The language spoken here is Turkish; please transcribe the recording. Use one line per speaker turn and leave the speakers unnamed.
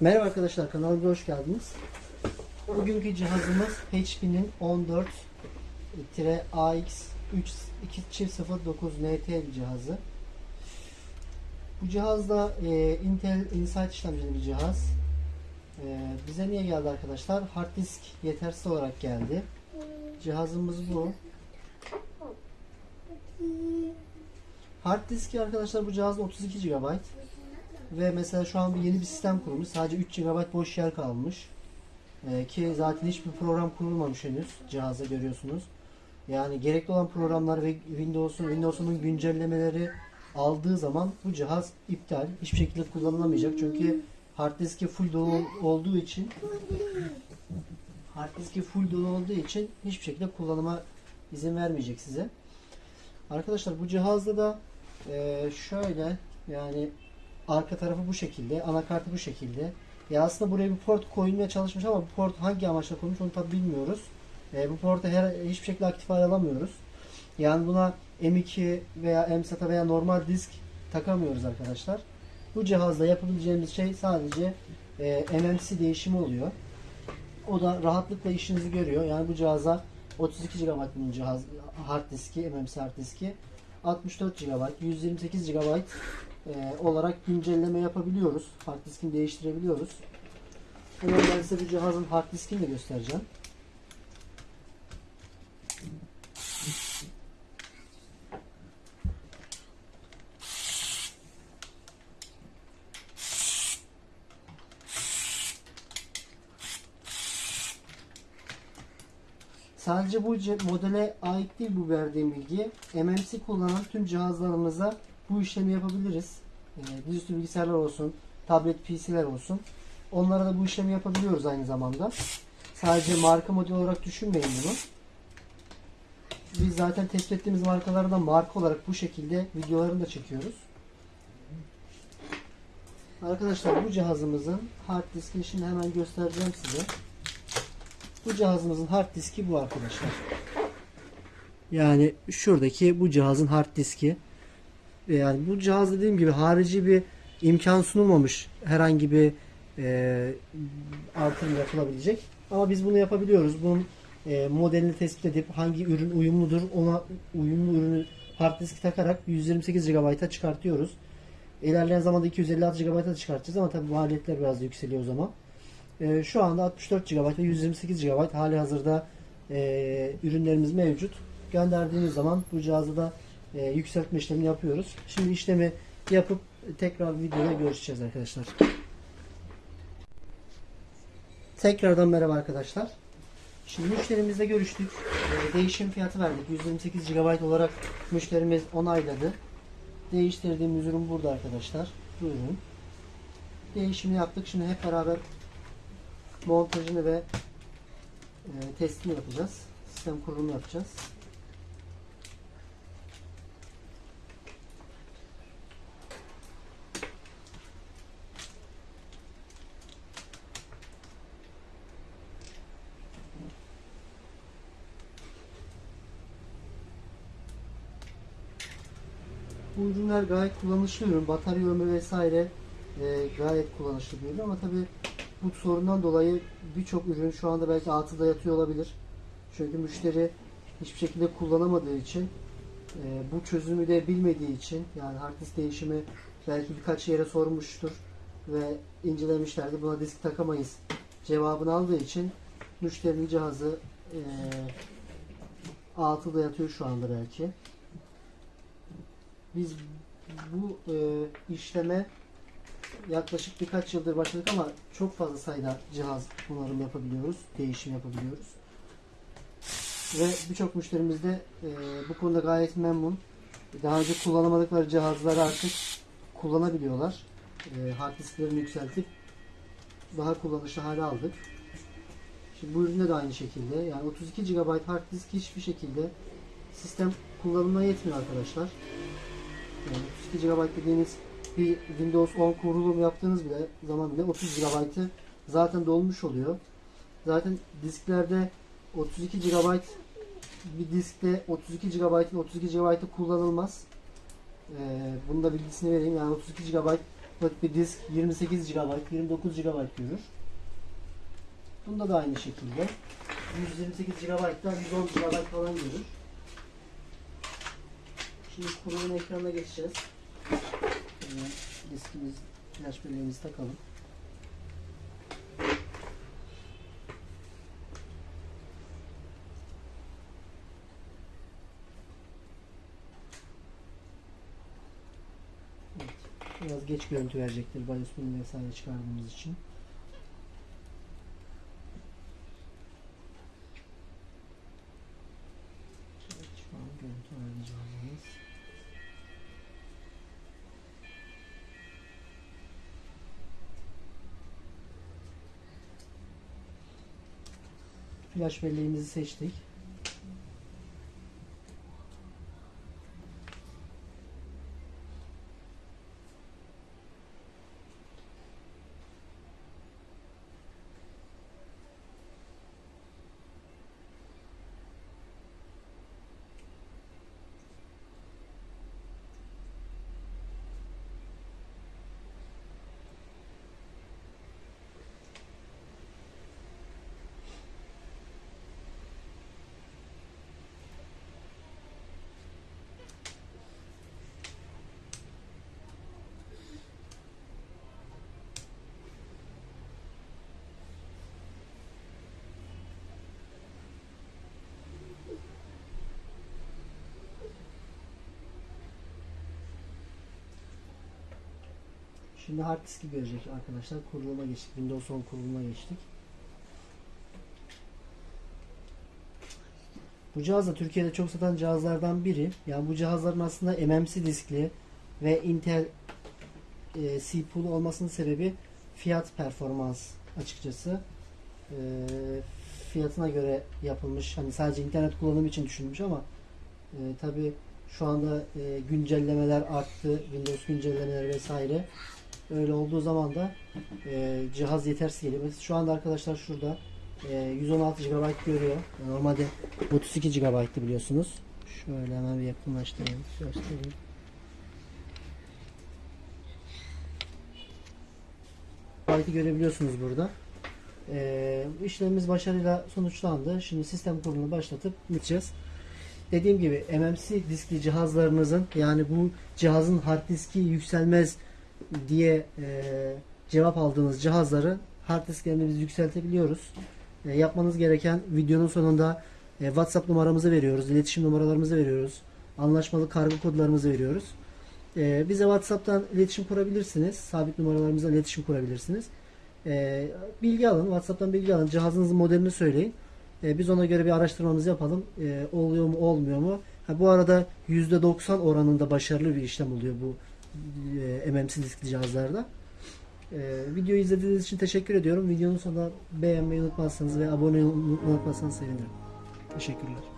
Merhaba arkadaşlar kanalıma hoş geldiniz. Bugünkü cihazımız HP'nin 14-AX3209 NT cihazı. Bu cihazda e, Intel Insight işlemcili bir cihaz. E, bize niye geldi arkadaşlar? Hard disk yetersiz olarak geldi. Cihazımız bu. Hard diski arkadaşlar bu cihazda 32 GB. Ve mesela şu an bir yeni bir sistem kurulmuş. Sadece 3 GB boş yer kalmış. Ee, ki zaten hiçbir program kurulmamış henüz cihaza görüyorsunuz. Yani gerekli olan programlar ve Windows'un Windows'un güncellemeleri aldığı zaman bu cihaz iptal. Hiçbir şekilde kullanılamayacak. Çünkü hard diski full dolu olduğu için hard diski full dolu olduğu için hiçbir şekilde kullanıma izin vermeyecek size. Arkadaşlar bu cihazda da e, şöyle yani arka tarafı bu şekilde, anakartı bu şekilde. Ya aslında buraya bir port koyulmaya çalışmış ama bu port hangi amaçla konmuş onu tabi bilmiyoruz. E, bu portu her hiçbir şekilde aktif hale alamıyoruz. Yani buna M2 veya MSATA veya normal disk takamıyoruz arkadaşlar. Bu cihazda yapabileceğimiz şey sadece e, MMC değişimi oluyor. O da rahatlıkla işinizi görüyor. Yani bu cihaza 32 GB bunun cihaz hard diski, MMC hard diski. 64 GB, 128 GB e, olarak güncelleme yapabiliyoruz. Hard diskini değiştirebiliyoruz. Hemen ben size bu cihazın hard diskini de göstereceğim. Sadece bu modele ait değil bu verdiğim bilgi. MMC kullanan tüm cihazlarımıza bu işlemi yapabiliriz. Ee, dizüstü bilgisayarlar olsun, tablet PC'ler olsun. Onlara da bu işlemi yapabiliyoruz aynı zamanda. Sadece marka model olarak düşünmeyin bunu. Biz zaten tespit ettiğimiz markaları da marka olarak bu şekilde videolarını da çekiyoruz. Arkadaşlar bu cihazımızın hard diskini şimdi hemen göstereceğim size. Bu cihazımızın hard diski bu arkadaşlar. Yani şuradaki bu cihazın hard diski. Yani bu cihaz dediğim gibi harici bir imkan sunulmamış herhangi bir e, artırım yapılabilecek. Ama biz bunu yapabiliyoruz. Bunun e, modelini tespit edip hangi ürün uyumludur ona uyumlu ürünü hard diski takarak 128 GB'a çıkartıyoruz. İlerleyen zamanda 256 GB'a çıkartacağız ama tabii maliyetler biraz yükseliyor o zaman. E, şu anda 64 GB ve 128 GB hali hazırda e, ürünlerimiz mevcut. Gönderdiğimiz zaman bu cihazı da e, yükseltme işlemini yapıyoruz. Şimdi işlemi yapıp tekrar videoda görüşeceğiz arkadaşlar. Tekrardan merhaba arkadaşlar. Şimdi müşterimizle görüştük. E, değişim fiyatı verdik. 128 GB olarak müşterimiz onayladı. Değiştirdiğimiz ürün burada arkadaşlar. Bu ürün. Değişimi yaptık. Şimdi hep beraber montajını ve e, testini yapacağız. Sistem kurulumu yapacağız. Bu ürünler gayet kullanışlı ürün. Batarya ömrü vesaire e, gayet kullanışlı bir ürün ama tabi bu sorundan dolayı birçok ürün şu anda belki altıda yatıyor olabilir. Çünkü müşteri hiçbir şekilde kullanamadığı için e, bu çözümü de bilmediği için yani hard disk değişimi belki birkaç yere sormuştur ve incelemişlerdi. Buna disk takamayız cevabını aldığı için müşterinin cihazı e, altıda yatıyor şu anda belki. Biz bu e, işleme yaklaşık birkaç yıldır başladık ama çok fazla sayıda cihaz onarım yapabiliyoruz, değişim yapabiliyoruz. Ve birçok müşterimiz de e, bu konuda gayet memnun. Daha önce kullanamadıkları cihazları artık kullanabiliyorlar. E, hard disklerini yükseltip daha kullanışlı hale aldık. Şimdi bu üründe de aynı şekilde. Yani 32 GB hard disk hiçbir şekilde sistem kullanımına yetmiyor arkadaşlar. Yani 32 GB dediğiniz bir Windows 10 kurulum yaptığınız bile zaman bile 30 GB'ı zaten dolmuş oluyor. Zaten disklerde 32 GB bir diskte 32 GB'ın 32 GB'ı kullanılmaz. Ee, bunu da bilgisini vereyim. Yani 32 GB wattlık bir disk 28 GB, 29 GB görür. Bunda da aynı şekilde 128 GB'dan 110 GB falan görür. Şimdi kurulum ekranına geçeceğiz. Hemen diskimiz, flash belleğimizi takalım. Biraz geç görüntü verecektir bunu vesaire çıkardığımız için. Evet, şu an görüntü ayarlayacağımız. Flash belleğimizi seçtik. Şimdi hard diski görecek arkadaşlar. Kuruluma geçtik. Windows 10 kuruluma geçtik. Bu cihaz da Türkiye'de çok satan cihazlardan biri. Yani bu cihazların aslında MMC diskli ve Intel e, CPU olmasının sebebi fiyat performans açıkçası. E, fiyatına göre yapılmış. Hani sadece internet kullanımı için düşünülmüş ama e, tabi şu anda e, güncellemeler arttı. Windows güncellemeleri vesaire. Öyle olduğu zaman da e, cihaz yetersiz geliyor. Şu anda arkadaşlar şurada e, 116 GB görüyor. Normalde 32 GB'tı biliyorsunuz. Şöyle hemen bir yakınlaştırayım. Göstereyim. GB'ı görebiliyorsunuz burada. E, işlemimiz başarıyla sonuçlandı. Şimdi sistem kurulumunu başlatıp gideceğiz. Dediğim gibi MMC diskli cihazlarınızın yani bu cihazın hard diski yükselmez diye e, cevap aldığınız cihazları hard biz yükseltebiliyoruz. E, yapmanız gereken videonun sonunda e, WhatsApp numaramızı veriyoruz, iletişim numaralarımızı veriyoruz, anlaşmalı kargo kodlarımızı veriyoruz. E, bize WhatsApp'tan iletişim kurabilirsiniz, sabit numaralarımızla iletişim kurabilirsiniz. E, bilgi alın, WhatsApp'tan bilgi alın, cihazınızın modelini söyleyin. E, biz ona göre bir araştırmamızı yapalım. E, oluyor mu, olmuyor mu? Ha, bu arada %90 oranında başarılı bir işlem oluyor bu e, MMC diskli cihazlarda. E, videoyu izlediğiniz için teşekkür ediyorum. Videonun sonunda beğenmeyi unutmazsanız ve abone olmayı unutmazsanız sevinirim. Teşekkürler.